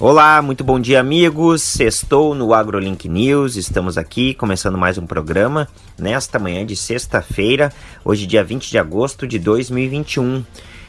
Olá, muito bom dia, amigos. Estou no AgroLink News. Estamos aqui começando mais um programa nesta manhã de sexta-feira, hoje, dia 20 de agosto de 2021.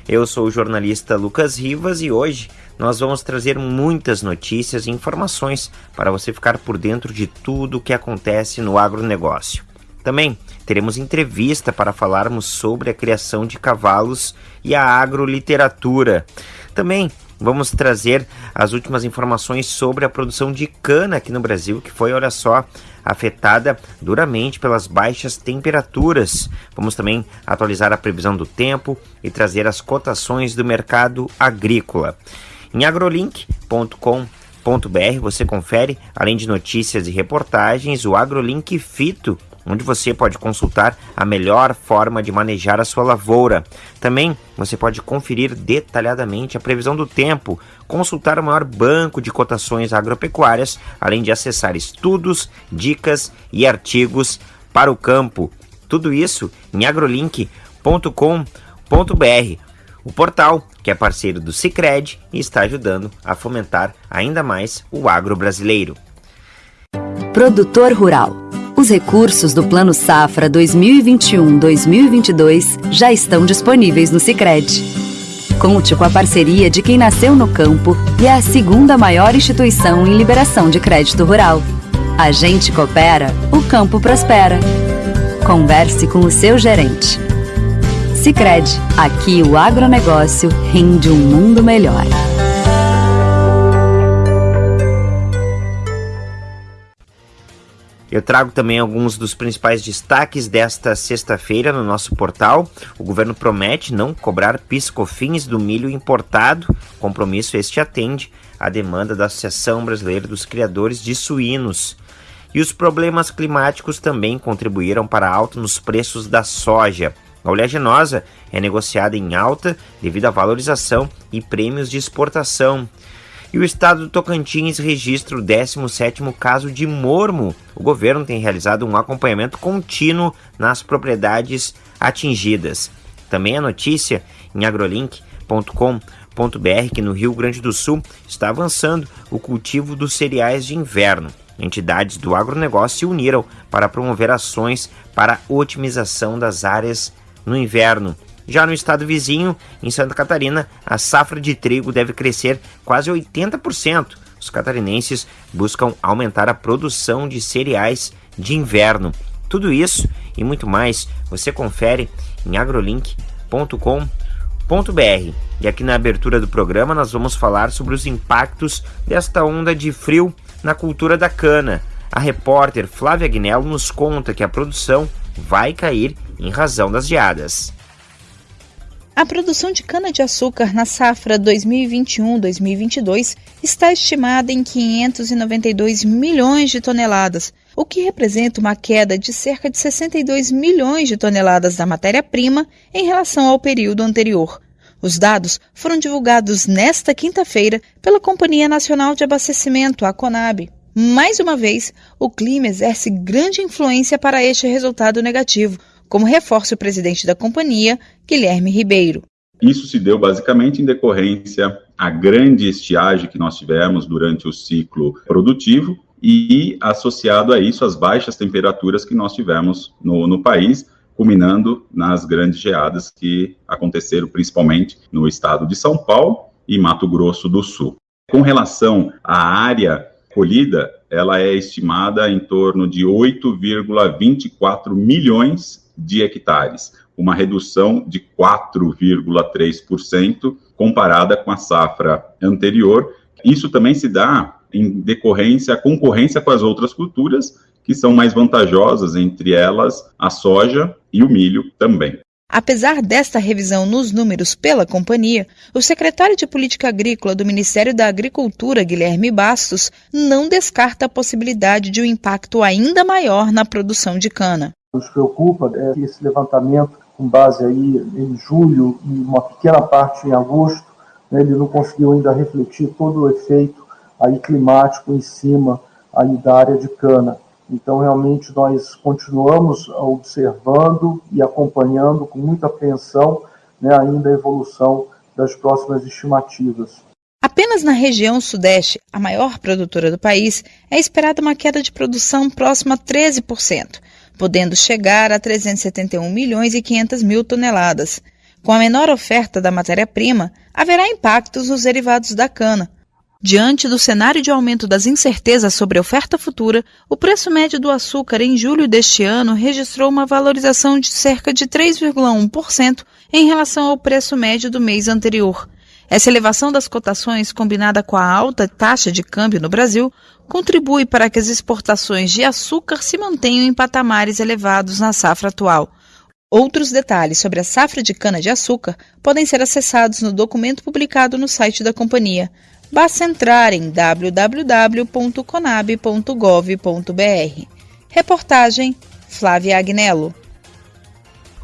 Eu sou o jornalista Lucas Rivas e hoje nós vamos trazer muitas notícias e informações para você ficar por dentro de tudo o que acontece no agronegócio. Também teremos entrevista para falarmos sobre a criação de cavalos e a agroliteratura. Também Vamos trazer as últimas informações sobre a produção de cana aqui no Brasil, que foi, olha só, afetada duramente pelas baixas temperaturas. Vamos também atualizar a previsão do tempo e trazer as cotações do mercado agrícola. Em agrolink.com.br você confere, além de notícias e reportagens, o AgroLink Fito onde você pode consultar a melhor forma de manejar a sua lavoura. Também você pode conferir detalhadamente a previsão do tempo, consultar o maior banco de cotações agropecuárias, além de acessar estudos, dicas e artigos para o campo. Tudo isso em agrolink.com.br, o portal que é parceiro do Cicred e está ajudando a fomentar ainda mais o agro brasileiro. Produtor Rural os recursos do Plano Safra 2021-2022 já estão disponíveis no Sicredi. Conte com a parceria de quem nasceu no campo e é a segunda maior instituição em liberação de crédito rural. A gente coopera, o campo prospera. Converse com o seu gerente. Sicredi, aqui o agronegócio rende um mundo melhor. Eu trago também alguns dos principais destaques desta sexta-feira no nosso portal. O governo promete não cobrar piscofins do milho importado. Compromisso este atende à demanda da Associação Brasileira dos Criadores de Suínos. E os problemas climáticos também contribuíram para alta nos preços da soja. A oleaginosa é negociada em alta devido à valorização e prêmios de exportação. E o estado do Tocantins registra o 17º caso de mormo. O governo tem realizado um acompanhamento contínuo nas propriedades atingidas. Também a notícia em agrolink.com.br que no Rio Grande do Sul está avançando o cultivo dos cereais de inverno. Entidades do agronegócio se uniram para promover ações para otimização das áreas no inverno. Já no estado vizinho, em Santa Catarina, a safra de trigo deve crescer quase 80%. Os catarinenses buscam aumentar a produção de cereais de inverno. Tudo isso e muito mais você confere em agrolink.com.br. E aqui na abertura do programa nós vamos falar sobre os impactos desta onda de frio na cultura da cana. A repórter Flávia Agnello nos conta que a produção vai cair em razão das geadas. A produção de cana-de-açúcar na safra 2021-2022 está estimada em 592 milhões de toneladas, o que representa uma queda de cerca de 62 milhões de toneladas da matéria-prima em relação ao período anterior. Os dados foram divulgados nesta quinta-feira pela Companhia Nacional de Abastecimento, a CONAB. Mais uma vez, o clima exerce grande influência para este resultado negativo, como reforça o presidente da companhia, Guilherme Ribeiro. Isso se deu basicamente em decorrência à grande estiagem que nós tivemos durante o ciclo produtivo e associado a isso as baixas temperaturas que nós tivemos no, no país, culminando nas grandes geadas que aconteceram principalmente no estado de São Paulo e Mato Grosso do Sul. Com relação à área colhida, ela é estimada em torno de 8,24 milhões de hectares, uma redução de 4,3% comparada com a safra anterior. Isso também se dá em decorrência, a concorrência com as outras culturas, que são mais vantajosas, entre elas a soja e o milho também. Apesar desta revisão nos números pela companhia, o secretário de Política Agrícola do Ministério da Agricultura, Guilherme Bastos, não descarta a possibilidade de um impacto ainda maior na produção de cana nos preocupa é que esse levantamento, com base aí em julho e uma pequena parte em agosto, né, ele não conseguiu ainda refletir todo o efeito aí climático em cima aí da área de cana. Então, realmente, nós continuamos observando e acompanhando com muita atenção né, ainda a evolução das próximas estimativas. Apenas na região sudeste, a maior produtora do país, é esperada uma queda de produção próxima a 13%, podendo chegar a 371 milhões e 500 mil toneladas. Com a menor oferta da matéria-prima, haverá impactos nos derivados da cana. Diante do cenário de aumento das incertezas sobre a oferta futura, o preço médio do açúcar em julho deste ano registrou uma valorização de cerca de 3,1% em relação ao preço médio do mês anterior. Essa elevação das cotações, combinada com a alta taxa de câmbio no Brasil, contribui para que as exportações de açúcar se mantenham em patamares elevados na safra atual. Outros detalhes sobre a safra de cana-de-açúcar podem ser acessados no documento publicado no site da companhia. Basta entrar em www.conab.gov.br. Reportagem Flávia Agnello.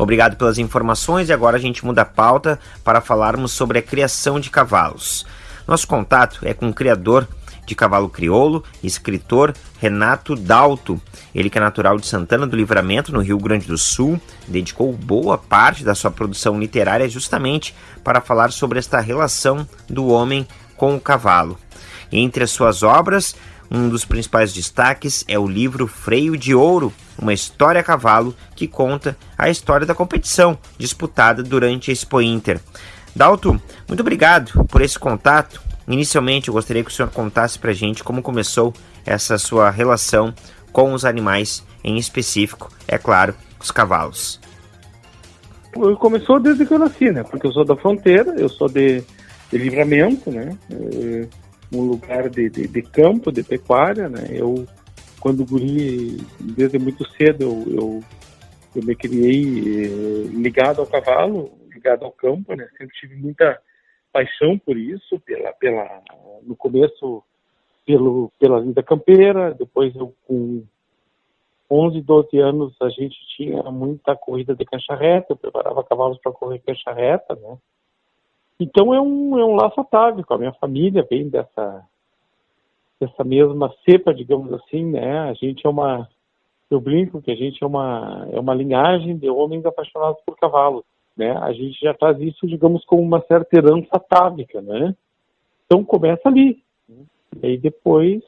Obrigado pelas informações e agora a gente muda a pauta para falarmos sobre a criação de cavalos. Nosso contato é com o criador de cavalo crioulo, escritor Renato Dalto. Ele que é natural de Santana do Livramento, no Rio Grande do Sul, dedicou boa parte da sua produção literária justamente para falar sobre esta relação do homem com o cavalo. Entre as suas obras, um dos principais destaques é o livro Freio de Ouro, uma história a cavalo que conta a história da competição disputada durante a Expo Inter. Dalto, muito obrigado por esse contato. Inicialmente, eu gostaria que o senhor contasse para a gente como começou essa sua relação com os animais, em específico, é claro, os cavalos. Começou desde que eu nasci, né? Porque eu sou da fronteira, eu sou de, de livramento, né? É um lugar de, de, de, campo, de pecuária, né? Eu, quando guri, desde muito cedo, eu, eu, eu me criei eh, ligado ao cavalo, ligado ao campo, né? Sempre tive muita paixão por isso, pela, pela, no começo pelo, pela vida campeira, depois eu com 11, 12 anos a gente tinha muita corrida de cancha reta, eu preparava cavalos para correr cancha reta, né? Então é um, é um laço atávico. A minha família vem dessa, dessa mesma cepa, digamos assim, né? A gente é uma, eu brinco que a gente é uma, é uma linhagem de homens apaixonados por cavalos, né? A gente já traz isso, digamos, como uma certa herança atávica, né? Então começa ali. E aí depois,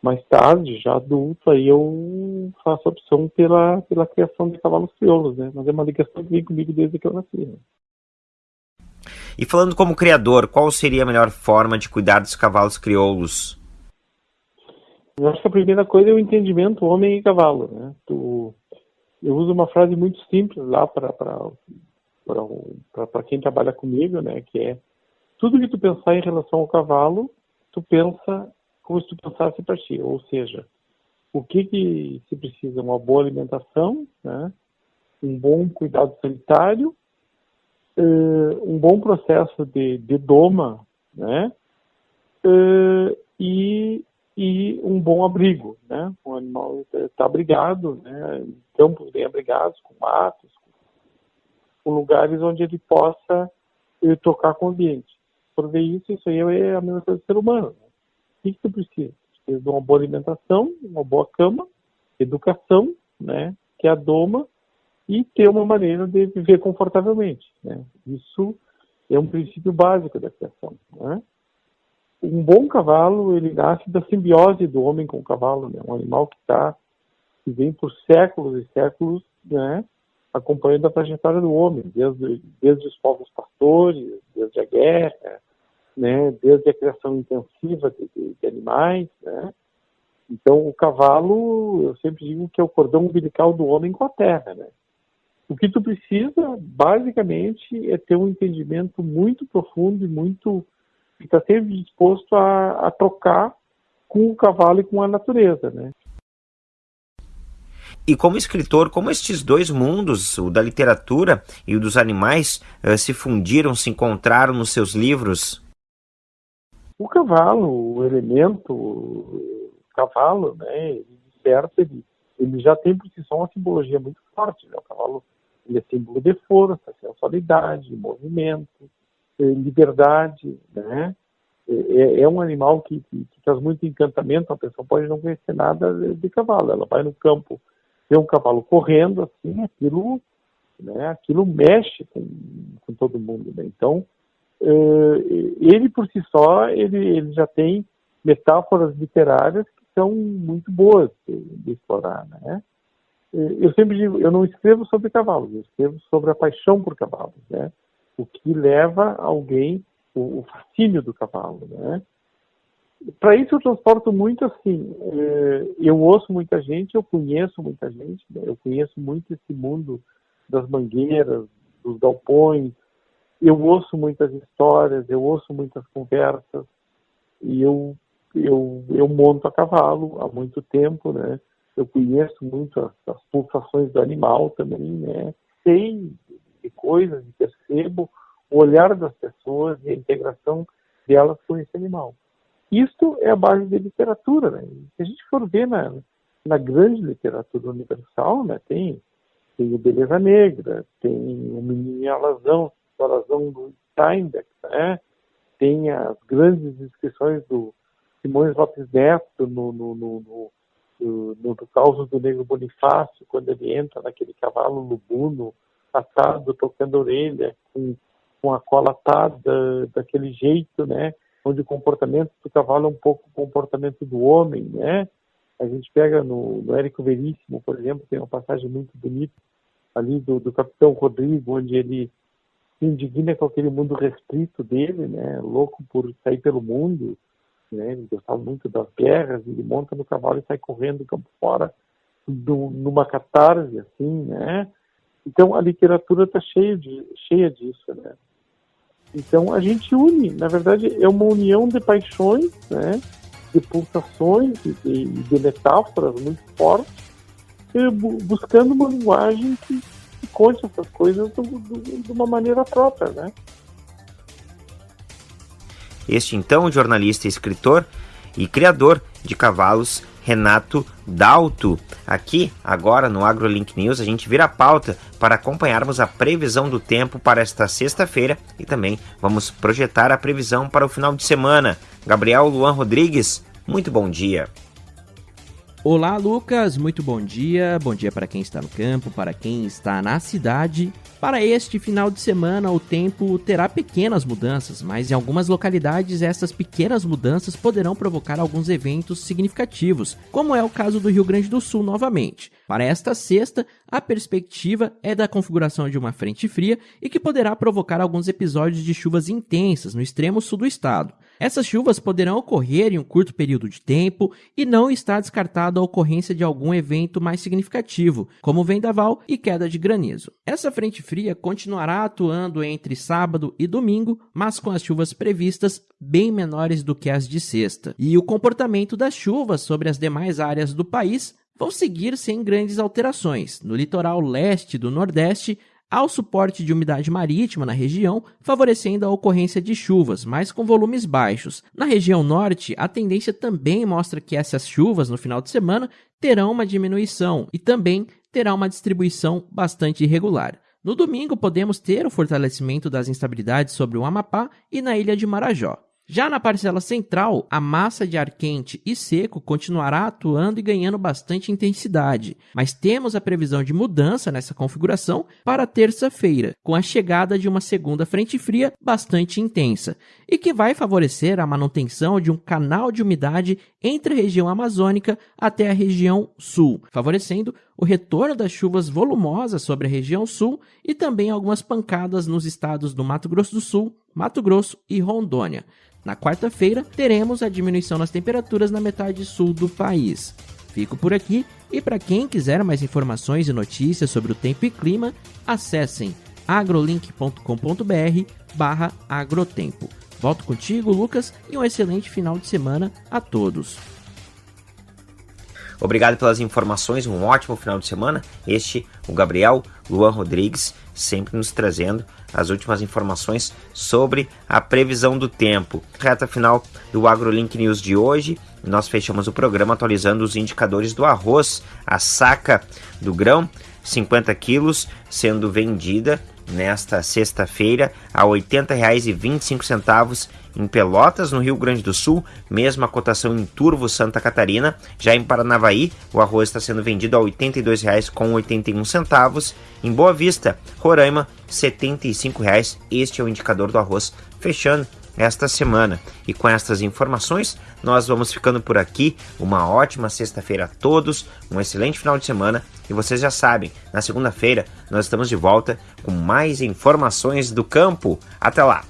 mais tarde, já adulto, aí eu faço a opção pela, pela criação de cavalos crioulos, né? Mas é uma ligação que vem comigo desde que eu nasci, né? E falando como criador, qual seria a melhor forma de cuidar dos cavalos crioulos? Eu acho que a primeira coisa é o entendimento homem e cavalo. Né? Tu, eu uso uma frase muito simples lá para quem trabalha comigo, né? que é tudo que tu pensar em relação ao cavalo, tu pensa como se tu pensasse para ti. Ou seja, o que, que se precisa? Uma boa alimentação, né? um bom cuidado sanitário uh, um bom processo de, de doma, né? Uh, e, e um bom abrigo, né? O animal está abrigado, né? Campos bem abrigados, com matos, com lugares onde ele possa uh, tocar com o ambiente. Por ver isso, isso aí é a mesma coisa do ser humano. Né? O que, tu precisa? Precisa de uma boa alimentação, uma boa cama, educação, né? Que é a doma e ter uma maneira de viver confortavelmente. Né? Isso é um princípio básico da criação. Né? Um bom cavalo ele nasce da simbiose do homem com o cavalo, né? um animal que está que vem por séculos e séculos, né? acompanhando a trajetória do homem, desde, desde os povos pastores, desde a guerra, né? desde a criação intensiva de, de, de animais, né? Então, o cavalo, eu sempre digo que é o cordão umbilical do homem com a terra, né? O que tu precisa, basicamente, é ter um entendimento muito profundo e muito estar tá sempre disposto a, a trocar com o cavalo e com a natureza, né? E como escritor, como estes dois mundos, o da literatura e o dos animais, uh, se fundiram, se encontraram nos seus livros? O cavalo, o elemento o cavalo, né, ele desperta, ele, ele já tem por si só uma simbologia muito forte. Né? O cavalo ele é símbolo de força, sensualidade, movimento, eh, liberdade, né? É, é, é um animal que, que, que, traz muito encantamento. A pessoa pode não conhecer nada de, cavalo. Ela vai no campo, vê um cavalo correndo, assim, aquilo, né? Aquilo mexe com, com todo mundo. Né? Então, uh, ele por si só, ele, ele já tem metáforas literárias que são muito boas de, de explorar, né? Eu sempre digo, eu não escrevo sobre cavalos, eu escrevo sobre a paixão por cavalos, né? O que leva alguém, o, o fascínio do cavalo, né? Para isso eu transporto muito assim, eh, eu ouço muita gente, eu conheço muita gente, né? eu conheço muito esse mundo das mangueiras, dos galpões, eu ouço muitas histórias, eu ouço muitas conversas e eu eu, eu monto a cavalo há muito tempo, né? Eu conheço muito as, as pulsações do animal também, né? Sei de coisas, percebo o olhar das pessoas e a integração delas com esse animal. Isto é a base da literatura, né? Se a gente for ver na, na grande literatura universal, né? Tem, tem o Beleza Negra, tem o Menino e Alazão, a Alazão do Steinbeck, né? Tem as grandes descrições do Simões Lopes Neto no, no, no, no no, no, no do Negro Bonifácio, quando ele entra naquele cavalo lubuno, atado, tocando orelha, com, com a cola atada, daquele jeito, né? Onde o comportamento do cavalo é um pouco o comportamento do homem, né? A gente pega no, no Érico Veríssimo, por exemplo, tem uma passagem muito bonita ali do, do Capitão Rodrigo, onde ele se indigna com aquele mundo restrito dele, né? Louco por sair pelo mundo, né? Ele gostava muito das guerras, ele monta no cavalo e sai correndo do campo fora, do, numa catarse, assim, né? Então a literatura está cheia, de, cheia disso, né? Então a gente une, na verdade é uma união de paixões, né? De pulsações e de, de, metáforas muito fortes, buscando uma linguagem que, que conte essas coisas do, do, de uma maneira própria, né? Este então jornalista, escritor e criador de cavalos Renato Dalto. Aqui, agora no AgroLink News, a gente vira a pauta para acompanharmos a previsão do tempo para esta sexta-feira e também vamos projetar a previsão para o final de semana. Gabriel Luan Rodrigues, muito bom dia. Olá, Lucas, muito bom dia. Bom dia para quem está no campo, para quem está na cidade para este final de semana, o tempo terá pequenas mudanças, mas em algumas localidades essas pequenas mudanças poderão provocar alguns eventos significativos, como é o caso do Rio Grande do Sul novamente. Para esta sexta, a perspectiva é da configuração de uma frente fria e que poderá provocar alguns episódios de chuvas intensas no extremo sul do estado. Essas chuvas poderão ocorrer em um curto período de tempo e não está descartado a ocorrência de algum evento mais significativo, como vendaval e queda de granizo. Essa frente fria continuará atuando entre sábado e domingo, mas com as chuvas previstas bem menores do que as de sexta. E o comportamento das chuvas sobre as demais áreas do país vão seguir sem grandes alterações. No litoral leste do Nordeste, ao suporte de umidade marítima na região, favorecendo a ocorrência de chuvas, mas com volumes baixos. Na região norte, a tendência também mostra que essas chuvas no final de semana terão uma diminuição e também terá uma distribuição bastante irregular. No domingo, podemos ter o fortalecimento das instabilidades sobre o Amapá e na ilha de Marajó. Já na parcela central, a massa de ar quente e seco continuará atuando e ganhando bastante intensidade, mas temos a previsão de mudança nessa configuração para terça-feira, com a chegada de uma segunda frente fria bastante intensa, e que vai favorecer a manutenção de um canal de umidade entre a região amazônica até a região sul, favorecendo o retorno das chuvas volumosas sobre a região sul e também algumas pancadas nos estados do Mato Grosso do Sul, Mato Grosso e Rondônia. Na quarta-feira, teremos a diminuição nas temperaturas na metade sul do país. Fico por aqui e para quem quiser mais informações e notícias sobre o tempo e clima, acessem agrolink.com.br barra agrotempo. Volto contigo, Lucas, e um excelente final de semana a todos. Obrigado pelas informações, um ótimo final de semana. Este, o Gabriel Luan Rodrigues, sempre nos trazendo as últimas informações sobre a previsão do tempo. Reta final do AgroLink News de hoje. Nós fechamos o programa atualizando os indicadores do arroz, a saca do grão, 50 quilos, sendo vendida nesta sexta-feira a R$ 80,25 em Pelotas, no Rio Grande do Sul, mesma cotação em Turvo, Santa Catarina. Já em Paranavaí, o arroz está sendo vendido a R$ 82,81. Em Boa Vista, Roraima, R$ 75,00. Este é o indicador do arroz fechando esta semana. E com estas informações, nós vamos ficando por aqui. Uma ótima sexta-feira a todos, um excelente final de semana. E vocês já sabem, na segunda-feira nós estamos de volta com mais informações do campo. Até lá!